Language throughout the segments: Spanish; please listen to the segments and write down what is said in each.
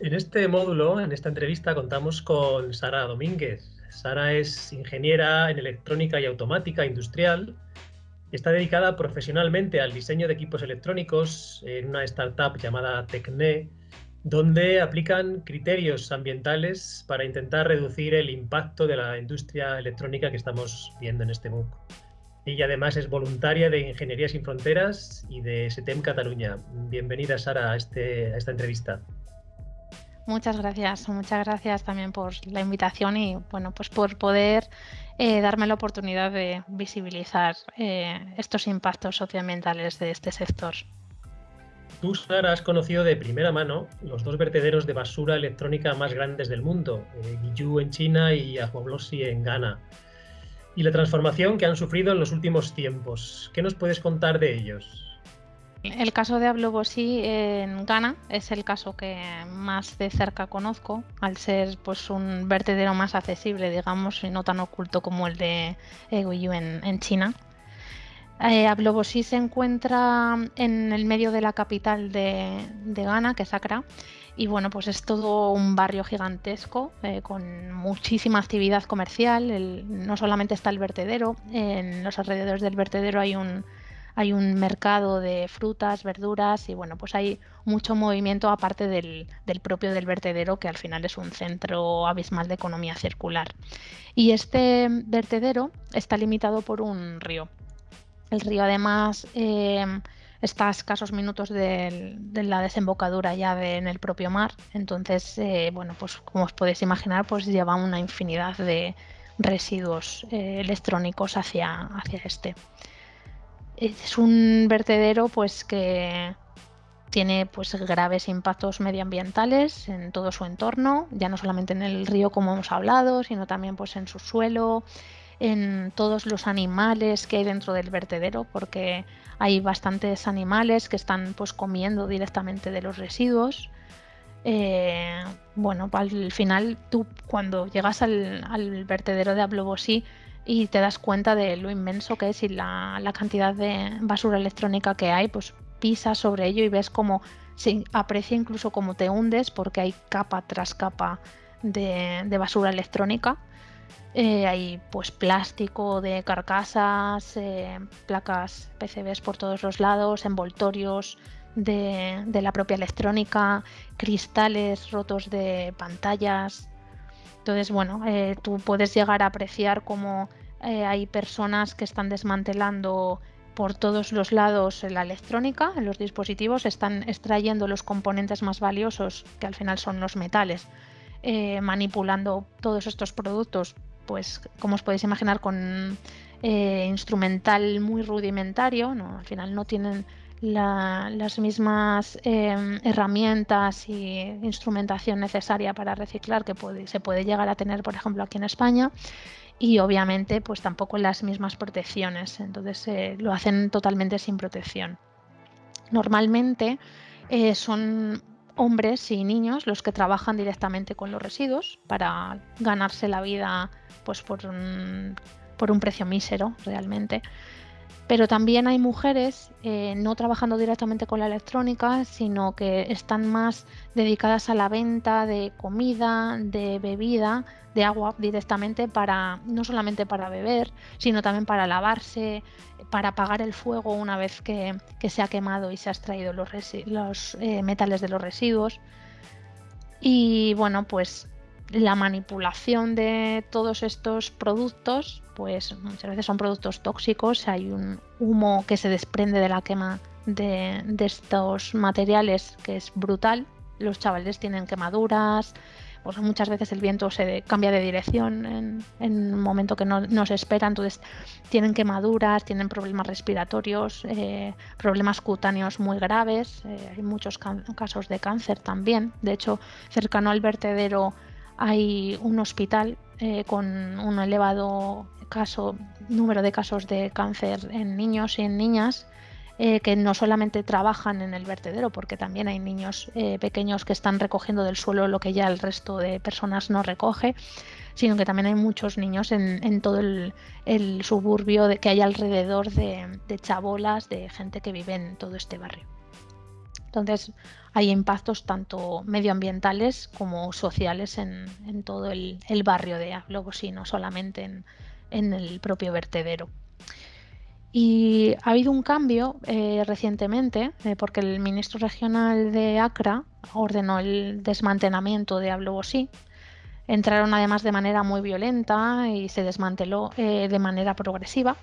En este módulo, en esta entrevista, contamos con Sara Domínguez. Sara es ingeniera en electrónica y automática industrial. Está dedicada profesionalmente al diseño de equipos electrónicos en una startup llamada Tecne, donde aplican criterios ambientales para intentar reducir el impacto de la industria electrónica que estamos viendo en este MOOC. Ella además es voluntaria de Ingeniería Sin Fronteras y de SETEM Cataluña. Bienvenida, Sara, a, este, a esta entrevista. Muchas gracias, muchas gracias también por la invitación y bueno, pues por poder eh, darme la oportunidad de visibilizar eh, estos impactos socioambientales de este sector. Tú, Sara, has conocido de primera mano los dos vertederos de basura electrónica más grandes del mundo, eh, en China y Ahoblosi en Ghana, y la transformación que han sufrido en los últimos tiempos. ¿Qué nos puedes contar de ellos? El caso de Ablobosi en Ghana es el caso que más de cerca conozco, al ser pues un vertedero más accesible, digamos, y no tan oculto como el de Eguiyu en, China. Eh, se encuentra en el medio de la capital de, Ghana, que es Accra, y bueno, pues es todo un barrio gigantesco eh, con muchísima actividad comercial. no solamente está el vertedero, en los alrededores del vertedero hay un hay un mercado de frutas, verduras y bueno, pues hay mucho movimiento aparte del, propio del vertedero que al final es un centro abismal de economía circular. Y este vertedero está limitado por un río. El río además eh, está a escasos minutos de, la desembocadura ya en el propio mar, entonces eh, bueno, pues como os podéis imaginar pues lleva una infinidad de residuos eh, electrónicos hacia, hacia este. Es un vertedero pues que tiene pues graves impactos medioambientales en todo su entorno, ya no solamente en el río como hemos hablado, sino también pues en su suelo, en todos los animales que hay dentro del vertedero, porque hay bastantes animales que están pues comiendo directamente de los residuos. Eh, bueno, al final tú cuando llegas al, vertedero de Ablobosí y te das cuenta de lo inmenso que es y la, cantidad de basura electrónica que hay, pues pisas sobre ello y ves cómo se aprecia incluso cómo te hundes porque hay capa tras capa de, basura electrónica. Eh, hay pues plástico de carcasas, eh, placas PCBs por todos los lados, envoltorios de, la propia electrónica, cristales rotos de pantallas. Entonces, bueno, eh, tú puedes llegar a apreciar cómo hay personas que están desmantelando por todos los lados la electrónica, los dispositivos, están extrayendo los componentes más valiosos, que al final son los metales, manipulando todos estos productos, pues como os podéis imaginar, con eh, instrumental muy rudimentario, ¿no? al final no tienen las mismas herramientas y instrumentación necesaria para reciclar que se puede llegar a tener, por ejemplo, aquí en España y obviamente pues tampoco las mismas protecciones, entonces eh, lo hacen totalmente sin protección. Normalmente eh, son hombres y niños los que trabajan directamente con los residuos para ganarse la vida pues por un, por un precio mísero realmente. Pero también hay mujeres eh, no trabajando directamente con la electrónica, sino que están más dedicadas a la venta de comida, de bebida, de agua directamente para no solamente para beber, sino también para lavarse, para apagar el fuego una vez que, se ha quemado y se ha extraído los, eh, metales de los residuos. Y bueno, pues la manipulación de todos estos productos, pues muchas veces son productos tóxicos, hay un humo que se desprende de la quema de, estos materiales que es brutal, los chavales tienen quemaduras, pues muchas veces el viento se cambia de dirección en, un momento que no, se espera, entonces tienen quemaduras, tienen problemas respiratorios, eh, problemas cutáneos muy graves, eh, hay muchos casos de cáncer también, de hecho cercano al vertedero hay un hospital eh, con un elevado caso, número de casos de cáncer en niños y en niñas. eh, que no solamente trabajan en el vertedero, porque también hay niños eh, pequeños que están recogiendo del suelo lo que ya el resto de personas no recoge, sino que también hay muchos niños en, todo el, suburbio de, que hay alrededor de, chabolas, de gente que vive en todo este barrio. Entonces hay impactos tanto medioambientales como sociales en, todo el, barrio de Aglobos no solamente en el propio vertedero. Y ha habido un cambio eh, recientemente, eh, porque el ministro regional de Acra ordenó el desmantelamiento de Ablobosí. Entraron además de manera muy violenta y se desmanteló eh, de manera progresiva.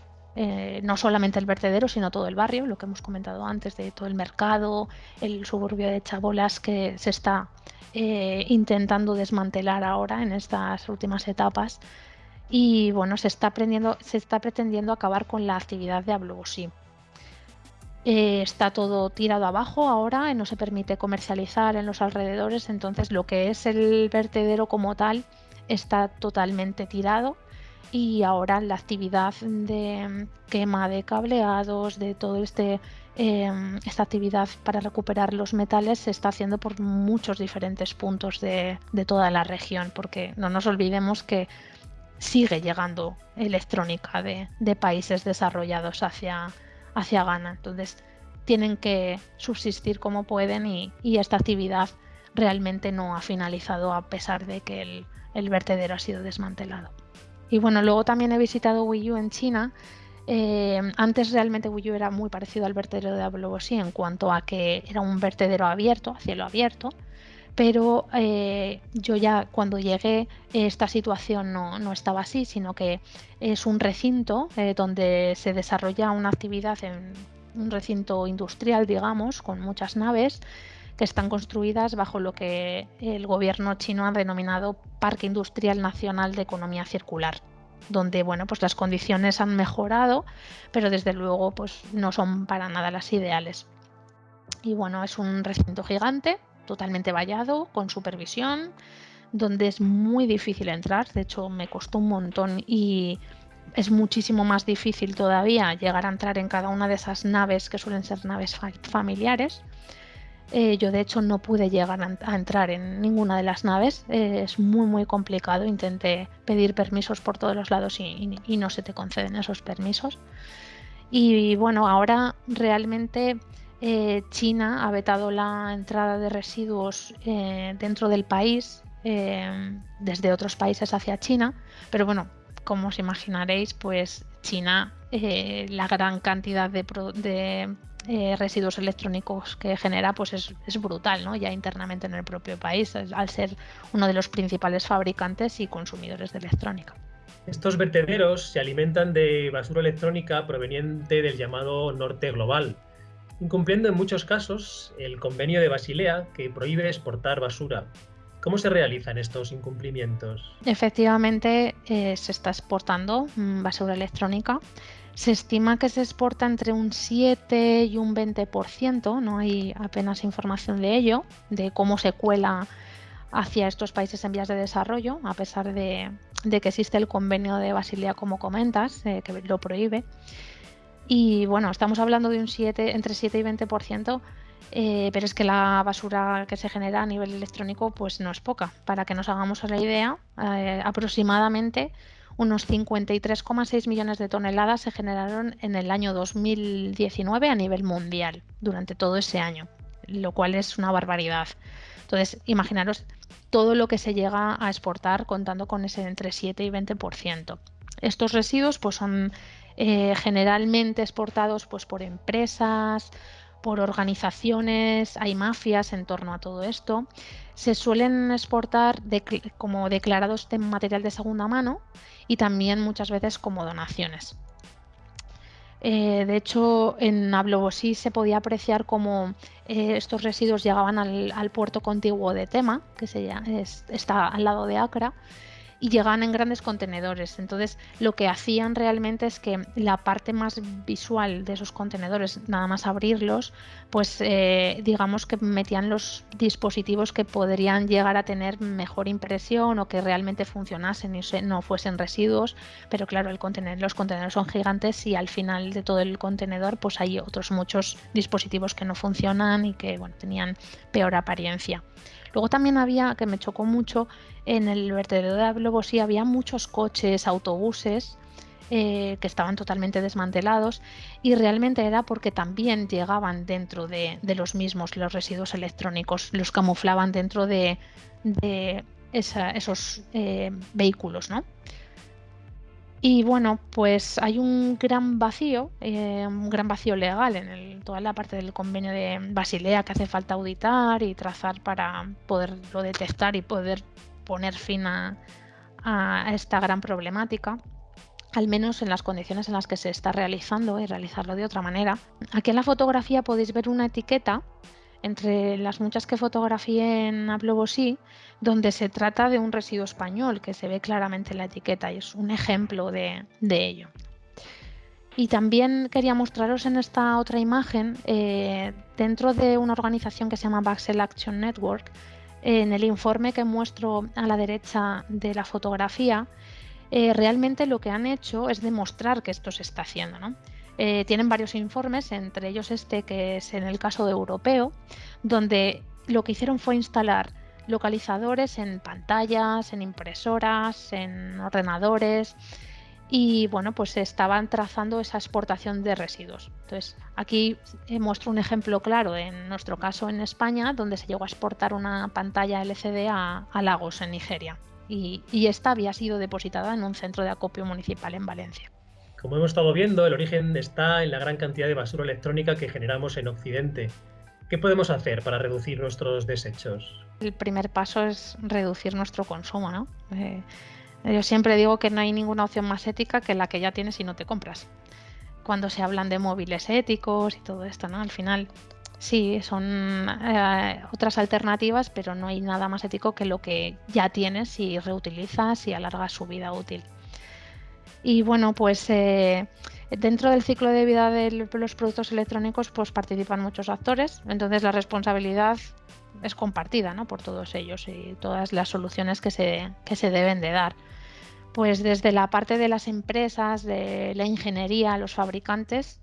No solamente el vertedero, sino todo el barrio, lo que hemos comentado antes de todo el mercado, el suburbio de Chabolas que se está intentando desmantelar ahora en estas últimas etapas y bueno, se está, se está pretendiendo acabar con la actividad de Ablogosí. Eh, está todo tirado abajo ahora, no se permite comercializar en los alrededores, entonces lo que es el vertedero como tal está totalmente tirado y ahora la actividad de quema de cableados, de todo este em, esta actividad para recuperar los metales se está haciendo por muchos diferentes puntos de, de toda la región, porque no nos olvidemos que sigue llegando electrónica de, países desarrollados hacia, hacia Ghana. Entonces tienen que subsistir como pueden y, esta actividad realmente no ha finalizado a pesar de que el, vertedero ha sido desmantelado. Y bueno, luego también he visitado Wiyu en China. Eh, antes realmente Wiyu era muy parecido al vertedero de Ablobosí en cuanto a que era un vertedero abierto, a cielo abierto, pero eh, yo ya cuando llegué esta situación no, estaba así, sino que es un recinto eh, donde se desarrolla una actividad en un recinto industrial, digamos, con muchas naves que están construidas bajo lo que el gobierno chino ha denominado Parque Industrial Nacional de Economía Circular donde bueno pues las condiciones han mejorado pero desde luego pues no son para nada las ideales y bueno es un recinto gigante totalmente vallado, con supervisión, donde es muy difícil entrar. De hecho, me costó un montón y es muchísimo más difícil todavía llegar a entrar en cada una de esas naves que suelen ser naves familiares. Eh, yo de hecho no pude llegar a, entrar en ninguna de las naves, eh, es muy muy complicado, intenté pedir permisos por todos los lados y, no se te conceden esos permisos. Y bueno, ahora realmente eh, China ha vetado la entrada de residuos dentro del país desde otros países hacia China, pero bueno, como os imaginaréis, pues China, la gran cantidad de, residuos electrónicos que genera, pues es, es, brutal, ¿no? Ya internamente en el propio país, al ser uno de los principales fabricantes y consumidores de electrónica. Estos vertederos se alimentan de basura electrónica proveniente del llamado norte global, incumpliendo en muchos casos el convenio de Basilea que prohíbe exportar basura. ¿Cómo se realizan estos incumplimientos? Efectivamente, eh, se está exportando mm, basura electrónica. Se estima que se exporta entre un 7 y un 20%, no hay apenas información de ello, de cómo se cuela hacia estos países en vías de desarrollo, a pesar de, que existe el convenio de Basilea, como comentas, eh, que lo prohíbe. Y bueno, estamos hablando de un 7, entre 7 y 20%, eh, pero es que la basura que se genera a nivel electrónico pues no es poca. Para que nos hagamos la idea, eh, aproximadamente unos 53,6 millones de toneladas se generaron en el año 2019 a nivel mundial, durante todo ese año, lo cual es una barbaridad. Entonces, imaginaros todo lo que se llega a exportar contando con ese entre 7 y 20%. Estos residuos pues son eh, generalmente exportados pues, por empresas, por organizaciones, hay mafias en torno a todo esto. Se suelen exportar como declarados de material de segunda mano y también muchas veces como donaciones. Eh, de hecho, en Ablobosí se podía apreciar cómo eh, estos residuos llegaban al, puerto contiguo de Tema, que se está al lado de Acra, y llegaban en grandes contenedores. Entonces, lo que hacían realmente es que la parte más visual de esos contenedores, nada más abrirlos, pues eh, digamos que metían los dispositivos que podrían llegar a tener mejor impresión o que realmente funcionasen y no fuesen residuos. Pero claro, los contenedores son gigantes y al final de todo el contenedor, pues hay otros muchos dispositivos que no funcionan y que bueno, tenían peor apariencia. Luego también había, que me chocó mucho, en el vertedero de Ablobosí había muchos coches, autobuses eh, que estaban totalmente desmantelados y realmente era porque también llegaban dentro de, los mismos los residuos electrónicos, los camuflaban dentro de, esos eh, vehículos, ¿no? Y bueno, pues hay un gran vacío, eh, un gran vacío legal en toda la parte del convenio de Basilea que hace falta auditar y trazar para poderlo detectar y poder poner fin a, esta gran problemática al menos en las condiciones en las que se está realizando y realizarlo de otra manera. Aquí en la fotografía podéis ver una etiqueta entre las muchas que fotografié en Ablobosí, donde se trata de un residuo español, que se ve claramente en la etiqueta y es un ejemplo de, ello. Y también quería mostraros en esta otra imagen, eh, dentro de una organización que se llama Baxel Action Network, en el informe que muestro a la derecha de la fotografía, eh, realmente lo que han hecho es demostrar que esto se está haciendo. Eh, tienen varios informes, entre ellos este que es en el caso de europeo, donde lo que hicieron fue instalar localizadores en pantallas, en impresoras, en ordenadores y bueno, pues estaban trazando esa exportación de residuos. Entonces, aquí eh, muestro un ejemplo claro en nuestro caso en España, donde se llegó a exportar una pantalla LCD a, Lagos, en Nigeria, y esta había sido depositada en un centro de acopio municipal en Valencia. Como hemos estado viendo, el origen está en la gran cantidad de basura electrónica que generamos en Occidente. ¿Qué podemos hacer para reducir nuestros desechos? El primer paso es reducir nuestro consumo, ¿no? Eh, yo siempre digo que no hay ninguna opción más ética que la que ya tienes y no te compras. Cuando se hablan de móviles éticos y todo esto, ¿no? Al final sí, son eh, otras alternativas, pero no hay nada más ético que lo que ya tienes y reutilizas y alargas su vida útil. Y bueno, pues eh, dentro del ciclo de vida de los productos electrónicos pues participan muchos actores, entonces la responsabilidad es compartida ¿no? por todos ellos y todas las soluciones que se, que se deben de dar. Pues desde la parte de las empresas, de la ingeniería, los fabricantes,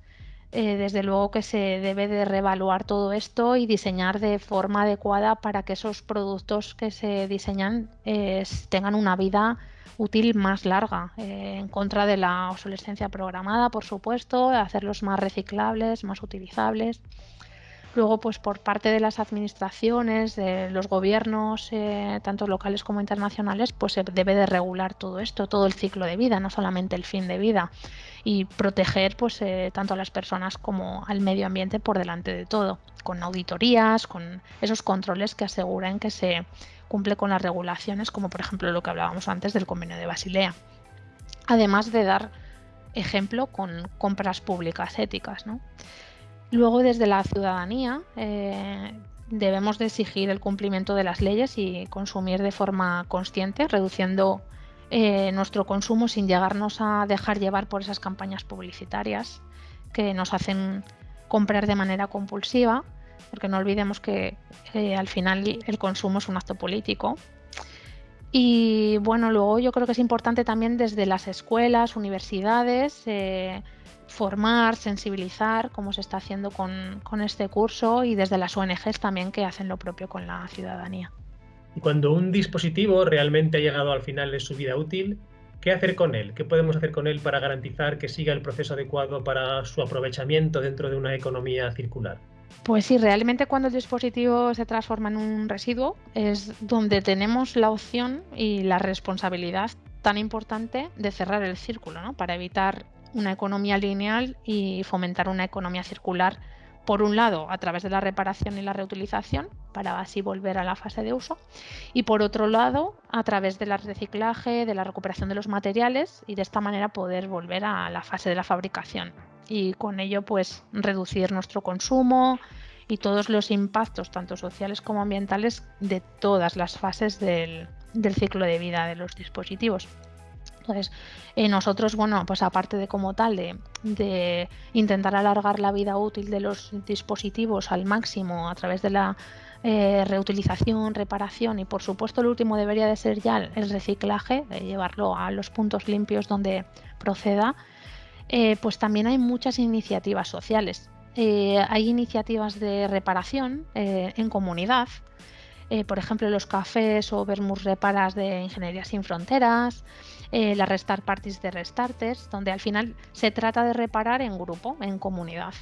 eh, desde luego que se debe de reevaluar todo esto y diseñar de forma adecuada para que esos productos que se diseñan eh, tengan una vida útil más larga, eh, en contra de la obsolescencia programada, por supuesto, hacerlos más reciclables, más utilizables. Luego, pues por parte de las administraciones, de los gobiernos, eh, tanto locales como internacionales, pues se debe de regular todo esto, todo el ciclo de vida, no solamente el fin de vida, y proteger pues eh, tanto a las personas como al medio ambiente por delante de todo, con auditorías, con esos controles que aseguren que se cumple con las regulaciones, como por ejemplo lo que hablábamos antes del convenio de Basilea. Además de dar ejemplo con compras públicas éticas. Luego, desde la ciudadanía, eh, debemos de exigir el cumplimiento de las leyes y consumir de forma consciente, reduciendo eh, nuestro consumo sin llegarnos a dejar llevar por esas campañas publicitarias que nos hacen comprar de manera compulsiva porque no olvidemos que eh, al final el consumo es un acto político. Y bueno, luego yo creo que es importante también desde las escuelas, universidades, formar, sensibilizar, como se está haciendo con, con este curso, y desde las ONGs también que hacen lo propio con la ciudadanía. Y cuando un dispositivo realmente ha llegado al final de su vida útil, ¿qué hacer con él? ¿Qué podemos hacer con él para garantizar que siga el proceso adecuado para su aprovechamiento dentro de una economía circular? Pues sí, realmente cuando el dispositivo se transforma en un residuo es donde tenemos la opción y la responsabilidad tan importante de cerrar el círculo, ¿no? Para evitar una economía lineal y fomentar una economía circular, por un lado, a través de la reparación y la reutilización, para así volver a la fase de uso, y por otro lado, a través del reciclaje, de la recuperación de los materiales y de esta manera poder volver a la fase de la fabricación, y con ello pues reducir nuestro consumo y todos los impactos tanto sociales como ambientales de todas las fases del, del ciclo de vida de los dispositivos. Entonces, eh, nosotros, bueno, pues aparte de como tal de, intentar alargar la vida útil de los dispositivos al máximo a través de la eh, reutilización, reparación y por supuesto el último debería de ser ya el reciclaje, de llevarlo a los puntos limpios donde proceda, eh, pues también hay muchas iniciativas sociales. hay iniciativas de reparación en comunidad, por ejemplo los cafés o Vermus Reparas de Ingeniería Sin Fronteras, eh, la Restart Parties de Restarters, donde al final se trata de reparar en grupo, en comunidad.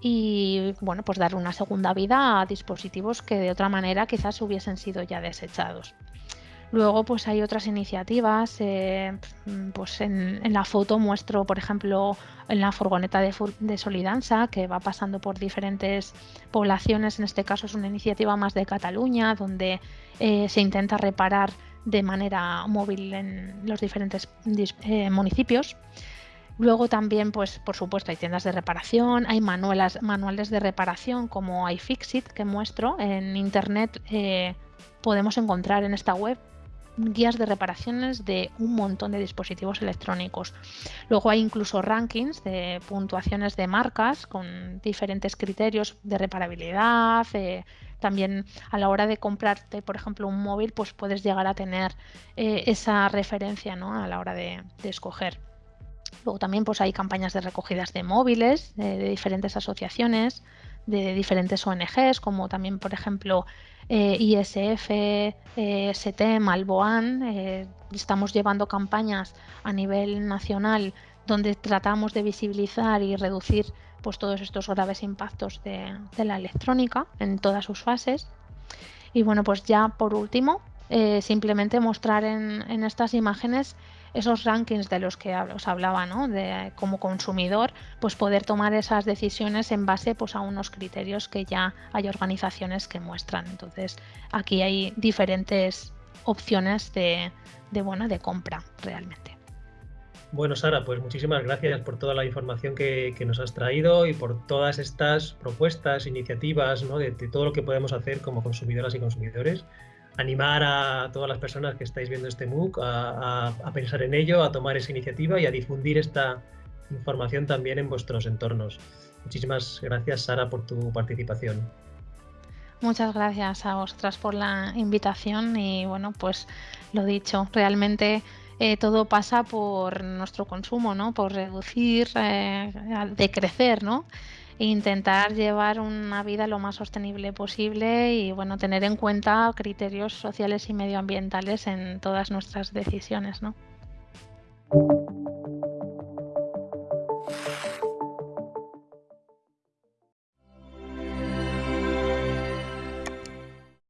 Y bueno, pues dar una segunda vida a dispositivos que de otra manera quizás hubiesen sido ya desechados. Luego pues hay otras iniciativas, eh, pues en, la foto muestro por ejemplo en la furgoneta de, Solidanza que va pasando por diferentes poblaciones, en este caso es una iniciativa más de Cataluña donde eh, se intenta reparar de manera móvil en los diferentes eh, municipios. Luego también, pues por supuesto, hay tiendas de reparación, hay manuales, de reparación como iFixit que muestro en internet. Podemos encontrar en esta web guías de reparaciones de un montón de dispositivos electrónicos. Luego hay incluso rankings de puntuaciones de marcas con diferentes criterios de reparabilidad, eh, también a la hora de comprarte, por ejemplo, un móvil, pues puedes llegar a tener eh, esa referencia ¿no? a la hora de, escoger. Luego también pues hay campañas de recogidas de móviles de diferentes asociaciones, de diferentes ONGs, como también, por ejemplo, eh, ISF, eh, ST, Malboan. Eh, estamos llevando campañas a nivel nacional donde tratamos de visibilizar y reducir pues, todos estos graves impactos de, la electrónica en todas sus fases. Y bueno, pues ya por último, eh, simplemente mostrar en, estas imágenes esos rankings de los que os hablaba, ¿no? De como consumidor, pues poder tomar esas decisiones en base pues, a unos criterios que ya hay organizaciones que muestran. Entonces, aquí hay diferentes opciones de, de, bueno, de compra realmente. Bueno, Sara, pues muchísimas gracias por toda la información que, nos has traído y por todas estas propuestas, iniciativas, ¿no? de, todo lo que podemos hacer como consumidoras y consumidores. Animar a todas las personas que estáis viendo este MOOC a, pensar en ello, a tomar esa iniciativa y a difundir esta información también en vuestros entornos. Muchísimas gracias, Sara, por tu participación. Muchas gracias a vosotras por la invitación y bueno, pues lo dicho, realmente eh, todo pasa por nuestro consumo, ¿no? Por reducir, eh, decrecer, ¿no? Intentar llevar una vida lo más sostenible posible y bueno, tener en cuenta criterios sociales y medioambientales en todas nuestras decisiones, ¿no?